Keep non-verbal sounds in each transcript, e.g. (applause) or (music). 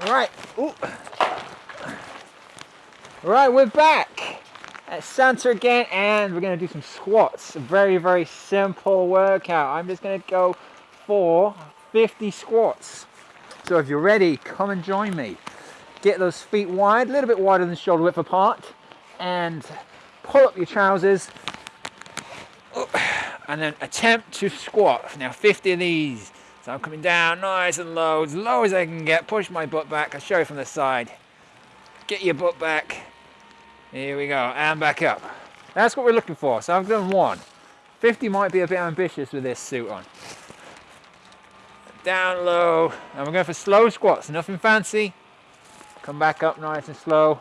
Right. Ooh. Right, we're back at Santa again and we're going to do some squats. A very, very simple workout. I'm just going to go for 50 squats. So if you're ready, come and join me. Get those feet wide, a little bit wider than shoulder width apart and pull up your trousers and then attempt to squat. Now 50 of these. So I'm coming down nice and low, as low as I can get. Push my butt back. I'll show you from the side. Get your butt back. Here we go, and back up. That's what we're looking for. So I've done one. 50 might be a bit ambitious with this suit on. Down low, and we're going for slow squats, nothing fancy. Come back up nice and slow.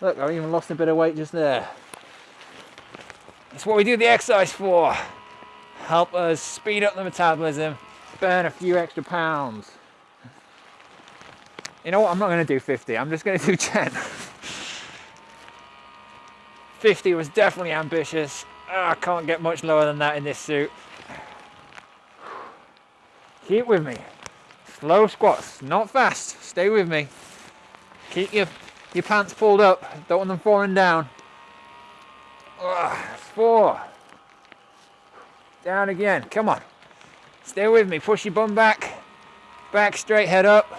Look, I've even lost a bit of weight just there. That's what we do the exercise for. Help us speed up the metabolism, burn a few extra pounds. You know what, I'm not gonna do 50, I'm just gonna do (laughs) 10. 50 was definitely ambitious. Oh, I can't get much lower than that in this suit. Keep with me. Slow squats, not fast, stay with me. Keep your, your pants pulled up, don't want them falling down. Four. Down again, come on. Stay with me, push your bum back. Back straight, head up.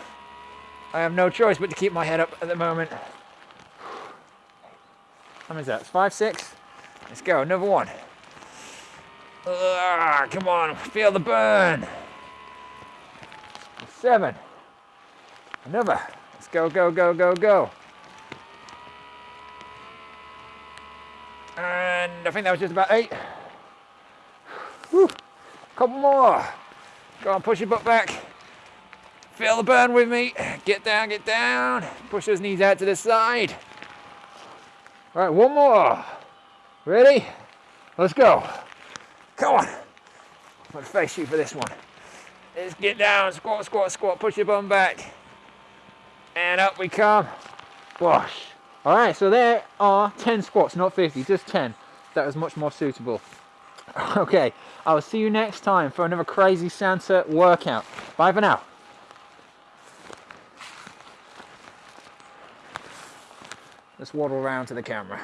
I have no choice but to keep my head up at the moment. How many is that? Five, six? Let's go, another one. Ugh, come on, feel the burn. Seven. Another. Let's go, go, go, go, go. And I think that was just about eight. Whew. Couple more. Go on, push your butt back. Feel the burn with me. Get down, get down. Push those knees out to the side. All right, one more. Ready? Let's go. Come on. I'm gonna face you for this one. Let's get down, squat, squat, squat. Push your bum back. And up we come. Wash. All right, so there are 10 squats, not 50, just 10. That was much more suitable. (laughs) Okay, I will see you next time for another crazy Santa workout. Bye for now. Let's waddle around to the camera.